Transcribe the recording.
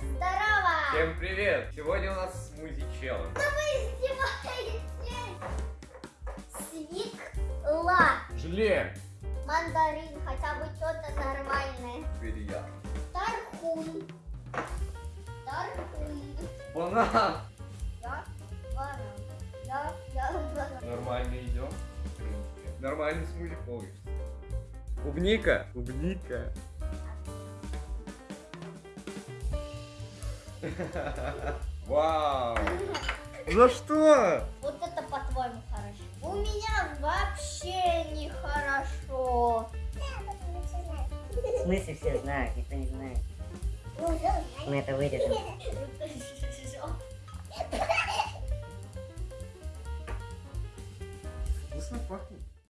здорово! Всем привет! Сегодня у нас смузи челлендж. Да вы издеваетесь! Свекла! Желе! Мандарин, хотя бы что-то нормальное. Теперь я. Тархун. Тархун. Банан! Я баран. Я, я баран. Нормально идем. Нормальный смузи получится. Клубника! Клубника! Вау! За что? Вот это по-твоему хорошо. У меня вообще нехорошо. В смысле все знают, никто не знает. Мы это вырежем. Вкусно пахнет.